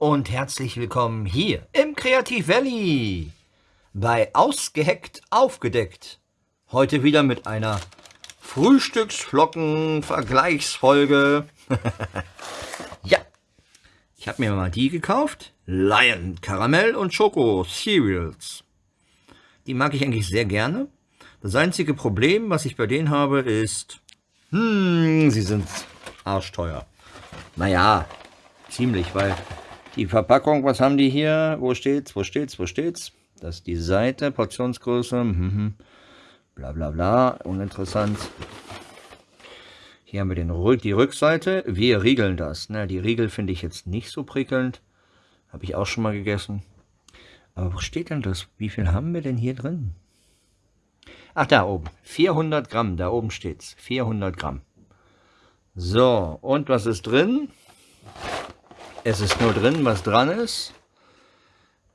und herzlich willkommen hier im Kreativ Valley bei Ausgeheckt Aufgedeckt. Heute wieder mit einer Frühstücksflocken-Vergleichsfolge. ja, ich habe mir mal die gekauft. Lion Karamell und Schoko Cereals. Die mag ich eigentlich sehr gerne. Das einzige Problem, was ich bei denen habe, ist, hm, sie sind arschteuer. Naja, ziemlich, weil die Verpackung, was haben die hier? Wo steht's? Wo steht's? Wo steht's? Das ist die Seite, Portionsgröße, mhm. bla bla bla, uninteressant. Hier haben wir den, die Rückseite. Wir riegeln das. Ne? Die Riegel finde ich jetzt nicht so prickelnd. Habe ich auch schon mal gegessen. Aber wo steht denn das? Wie viel haben wir denn hier drin? Ach, da oben. 400 Gramm. Da oben steht's. 400 Gramm. So, und was ist drin? Es ist nur drin, was dran ist.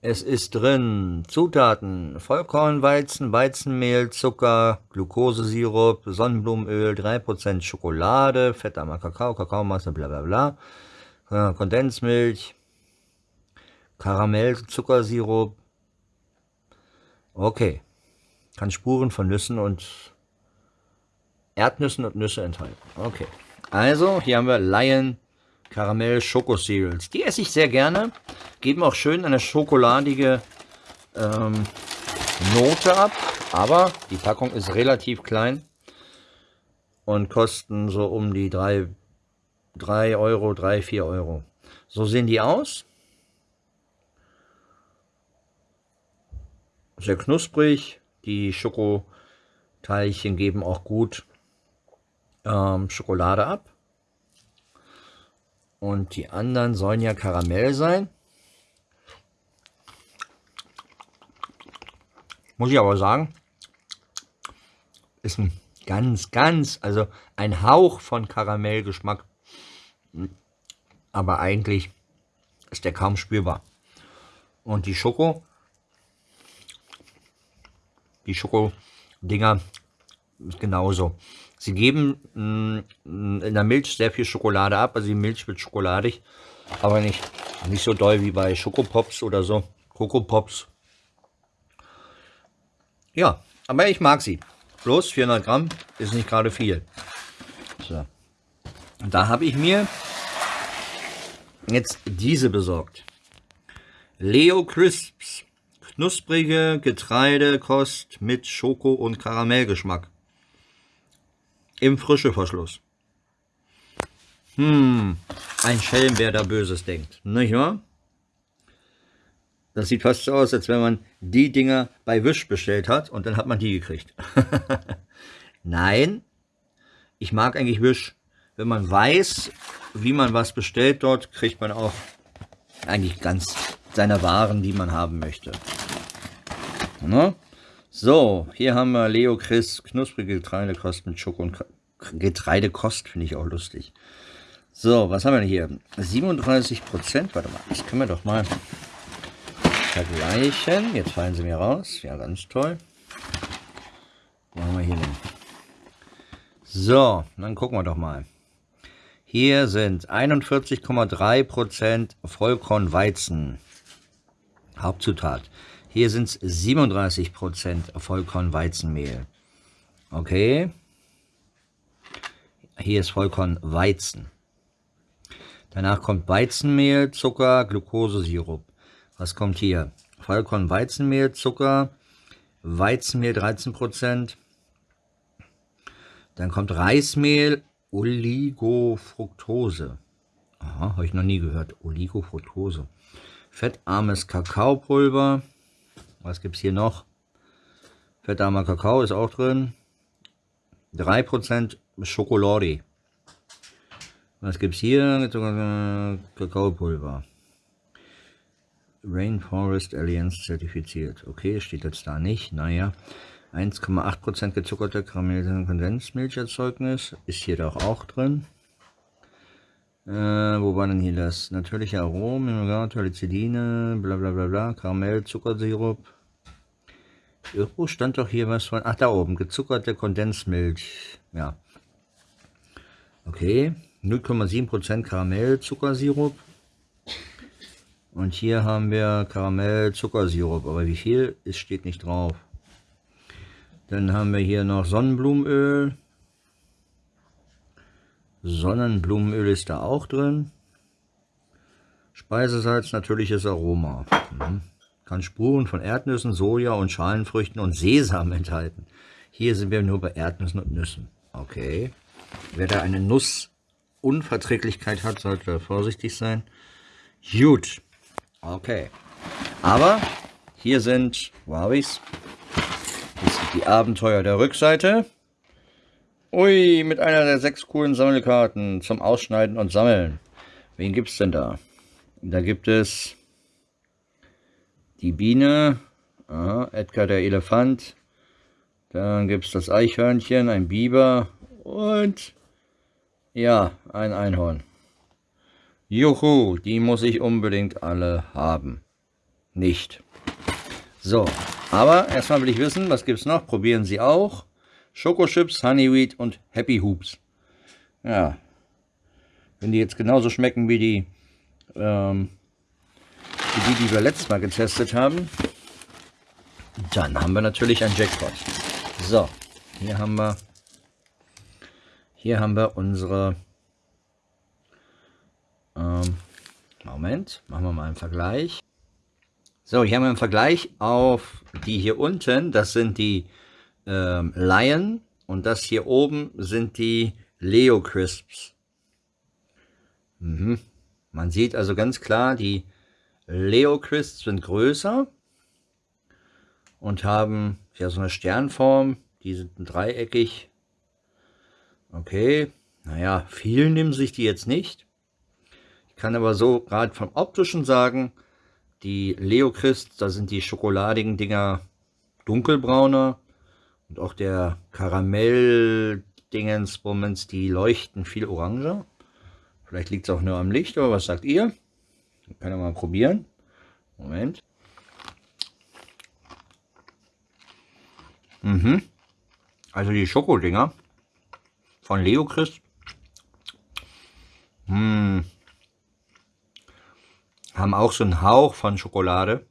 Es ist drin Zutaten, Vollkornweizen, Weizenmehl, Zucker, Glukosesirup, Sonnenblumenöl, 3% Schokolade, fettarmer Kakao, Kakaomasse, bla bla bla, Kondensmilch, Karamell, Zuckersirup. Okay, kann Spuren von Nüssen und Erdnüssen und Nüsse enthalten. Okay, also hier haben wir Lion Karamell Schoko Cereals. Die esse ich sehr gerne. Geben auch schön eine schokoladige ähm, Note ab. Aber die Packung ist relativ klein. Und kosten so um die 3, 3 Euro, 3, 4 Euro. So sehen die aus. Sehr knusprig. Die Schokoteilchen geben auch gut ähm, Schokolade ab. Und die anderen sollen ja Karamell sein. Muss ich aber sagen, ist ein ganz, ganz, also ein Hauch von Karamellgeschmack. Aber eigentlich ist der kaum spürbar. Und die Schoko, die Schoko-Dinger ist genauso. Sie geben mh, mm, in der Milch sehr viel Schokolade ab, also die Milch wird schokoladig, aber nicht, nicht so doll wie bei Schokopops oder so, Cocopops. Ja, aber ich mag sie. Bloß 400 Gramm ist nicht gerade viel. So. Und da habe ich mir jetzt diese besorgt. Leo Crisps. Knusprige Getreidekost mit Schoko- und Karamellgeschmack im Frischeverschluss. Hm, ein Schelm, wer da Böses denkt, nicht wahr? Das sieht fast so aus, als wenn man die Dinger bei Wisch bestellt hat und dann hat man die gekriegt. Nein, ich mag eigentlich Wisch. Wenn man weiß, wie man was bestellt dort, kriegt man auch eigentlich ganz seine Waren, die man haben möchte. Ne? So, hier haben wir Leo Chris, knusprige Getreidekost mit Schoko und Getreidekost, finde ich auch lustig. So, was haben wir hier? 37 Prozent, warte mal, das können wir doch mal vergleichen. Jetzt fallen sie mir raus, ja, ganz toll. Wo haben wir hier denn? So, dann gucken wir doch mal. Hier sind 41,3 Prozent Vollkornweizen. Hauptzutat. Hier sind es 37% Vollkornweizenmehl. Okay. Hier ist Vollkornweizen. Danach kommt Weizenmehl, Zucker, Glukosesirup. Was kommt hier? Vollkornweizenmehl, Zucker, Weizenmehl 13%. Dann kommt Reismehl, Oligofructose. Aha, habe ich noch nie gehört. Oligofructose. Fettarmes Kakaopulver. Was gibt es hier noch? Fettarmer Kakao ist auch drin. 3% Schokolade. Was gibt es hier? Kakaopulver. Rainforest Alliance zertifiziert. Okay, steht jetzt da nicht. Naja, 1,8% gezuckerte karamellisierende Kondensmilcherzeugnis ist hier doch auch drin. Äh, wo war denn hier das? Natürliche Aromen, Tolicilline, bla bla bla bla, Karamell, Zuckersirup. Irgendwo stand doch hier was von, ach da oben, gezuckerte Kondensmilch. Ja. Okay, 0,7% Karamell, Zuckersirup. Und hier haben wir Karamell Zuckersirup, aber wie viel, es steht nicht drauf. Dann haben wir hier noch Sonnenblumenöl. Sonnenblumenöl ist da auch drin. Speisesalz, natürliches Aroma. Mhm. Kann Spuren von Erdnüssen, Soja und Schalenfrüchten und Sesam enthalten. Hier sind wir nur bei Erdnüssen und Nüssen. Okay. Wer da eine Nussunverträglichkeit hat, sollte vorsichtig sein. Gut. Okay. Aber hier sind, wo habe ich's? Das sind die Abenteuer der Rückseite. Ui, mit einer der sechs coolen Sammelkarten zum Ausschneiden und Sammeln. Wen gibt es denn da? Da gibt es die Biene, aha, Edgar der Elefant, dann gibt es das Eichhörnchen, ein Biber und ja, ein Einhorn. Juhu, die muss ich unbedingt alle haben. Nicht. So, aber erstmal will ich wissen, was gibt es noch? Probieren Sie auch. Schokochips, Honeyweed und Happy Hoops. Ja, wenn die jetzt genauso schmecken wie die, ähm, wie die, die wir letztes Mal getestet haben, dann haben wir natürlich ein Jackpot. So, hier haben wir, hier haben wir unsere, ähm, Moment, machen wir mal einen Vergleich. So, hier haben wir einen Vergleich auf die hier unten, das sind die ähm, Lion und das hier oben sind die Leo Crisps. Mhm. Man sieht also ganz klar, die Leo Crisps sind größer und haben ja so eine Sternform. Die sind dreieckig. Okay, naja, viel nehmen sich die jetzt nicht. Ich kann aber so gerade vom optischen sagen, die Leo Crisps, da sind die schokoladigen Dinger dunkelbrauner und auch der Karamell-Dingensbummens, die leuchten viel oranger. Vielleicht liegt es auch nur am Licht, aber was sagt ihr? Kann ich mal probieren. Moment. Mhm. Also die Schokodinger von Leo Chris. Hm. Haben auch so einen Hauch von Schokolade.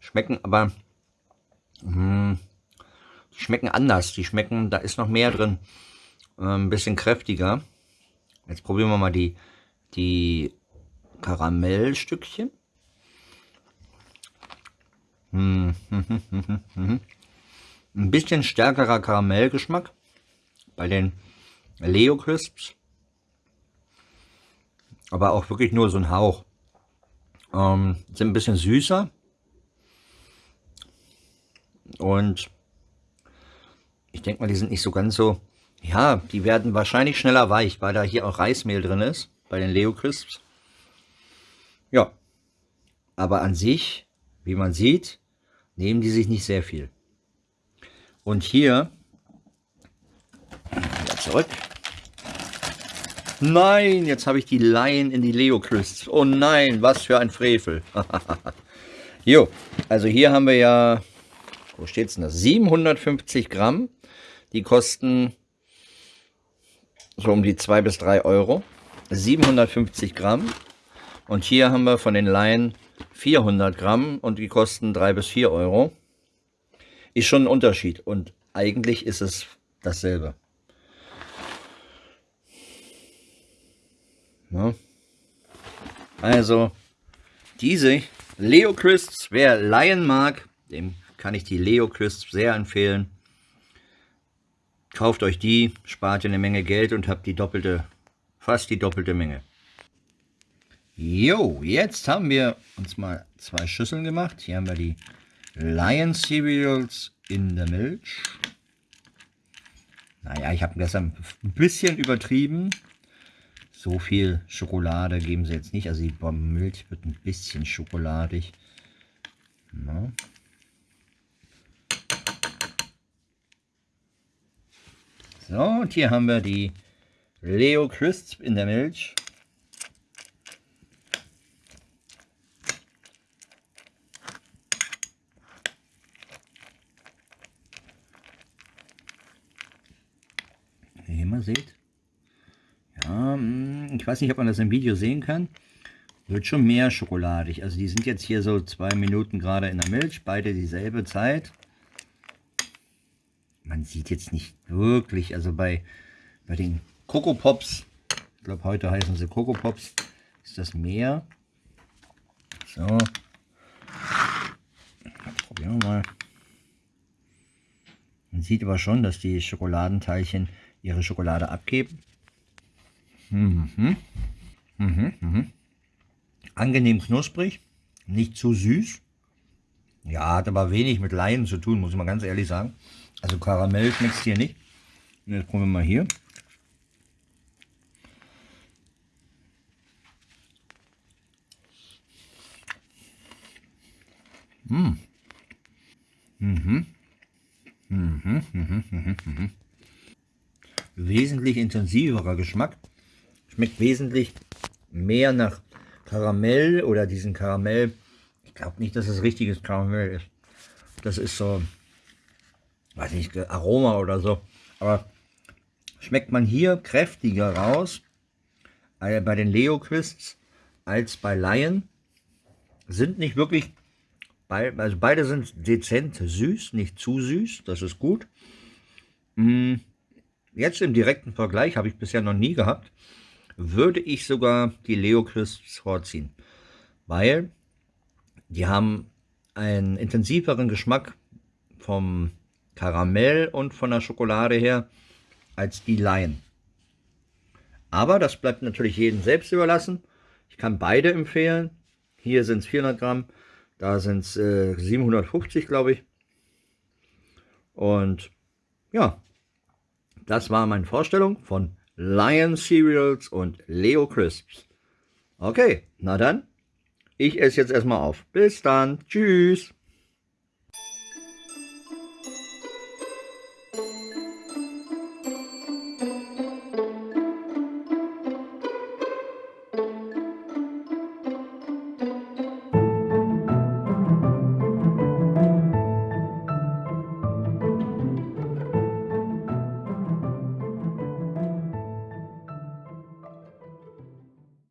Schmecken aber hm, schmecken anders. Die schmecken, da ist noch mehr drin. Äh, ein bisschen kräftiger. Jetzt probieren wir mal die, die Karamellstückchen. Hm, Ein bisschen stärkerer Karamellgeschmack bei den Leo Crisps. Aber auch wirklich nur so ein Hauch. Ähm, sind ein bisschen süßer. Und ich denke mal, die sind nicht so ganz so... Ja, die werden wahrscheinlich schneller weich, weil da hier auch Reismehl drin ist, bei den Leo Crisps. Ja, aber an sich, wie man sieht, nehmen die sich nicht sehr viel. Und hier, zurück. Nein, jetzt habe ich die Laien in die Leo Crisps. Oh nein, was für ein Frevel. jo, also hier haben wir ja, wo steht es denn das? 750 Gramm die kosten so um die 2 bis 3 Euro. 750 Gramm. Und hier haben wir von den Laien 400 Gramm und die kosten 3 bis 4 Euro. Ist schon ein Unterschied und eigentlich ist es dasselbe. Ja. Also, diese Leo Crisps, wer Lion mag, dem kann ich die Leo Crisps sehr empfehlen. Kauft euch die, spart ihr eine Menge Geld und habt die doppelte, fast die doppelte Menge. Jo, jetzt haben wir uns mal zwei Schüsseln gemacht. Hier haben wir die Lion Cereals in der Milch. Naja, ich habe gestern ein bisschen übertrieben. So viel Schokolade geben sie jetzt nicht. Also die Milch wird ein bisschen schokoladig. Na. So, und hier haben wir die Leo Crisp in der Milch. Wie ihr mal seht. Ja, hm, ich weiß nicht, ob man das im Video sehen kann. wird schon mehr schokoladig. Also die sind jetzt hier so zwei Minuten gerade in der Milch, beide dieselbe Zeit. Man sieht jetzt nicht wirklich, also bei, bei den Coco Pops, ich glaube heute heißen sie Coco Pops, ist das mehr. So. Probieren wir mal. Man sieht aber schon, dass die Schokoladenteilchen ihre Schokolade abgeben. Mhm. Mhm. Mhm. Angenehm knusprig, nicht zu süß. Ja, hat aber wenig mit Laien zu tun, muss ich mal ganz ehrlich sagen. Also Karamell schmeckt hier nicht. Und jetzt probieren wir mal hier. Mmh. Mhm. Mhm. Mhm. Mhm. Mhm. Wesentlich intensiverer Geschmack. Schmeckt wesentlich mehr nach Karamell oder diesen Karamell. Ich glaube nicht, dass es richtiges Karamell ist. Das ist so, weiß nicht, Aroma oder so. Aber schmeckt man hier kräftiger raus äh, bei den Leo Crisps als bei Lion. Sind nicht wirklich also beide sind dezent süß, nicht zu süß, das ist gut. Mm, jetzt im direkten Vergleich, habe ich bisher noch nie gehabt, würde ich sogar die Leo Crisps vorziehen. Weil die haben einen intensiveren Geschmack vom Karamell und von der Schokolade her als die Lion. Aber das bleibt natürlich jedem selbst überlassen. Ich kann beide empfehlen. Hier sind es 400 Gramm, da sind es äh, 750, glaube ich. Und ja, das war meine Vorstellung von Lion Cereals und Leo Crisps. Okay, na dann, ich esse jetzt erstmal auf. Bis dann, tschüss.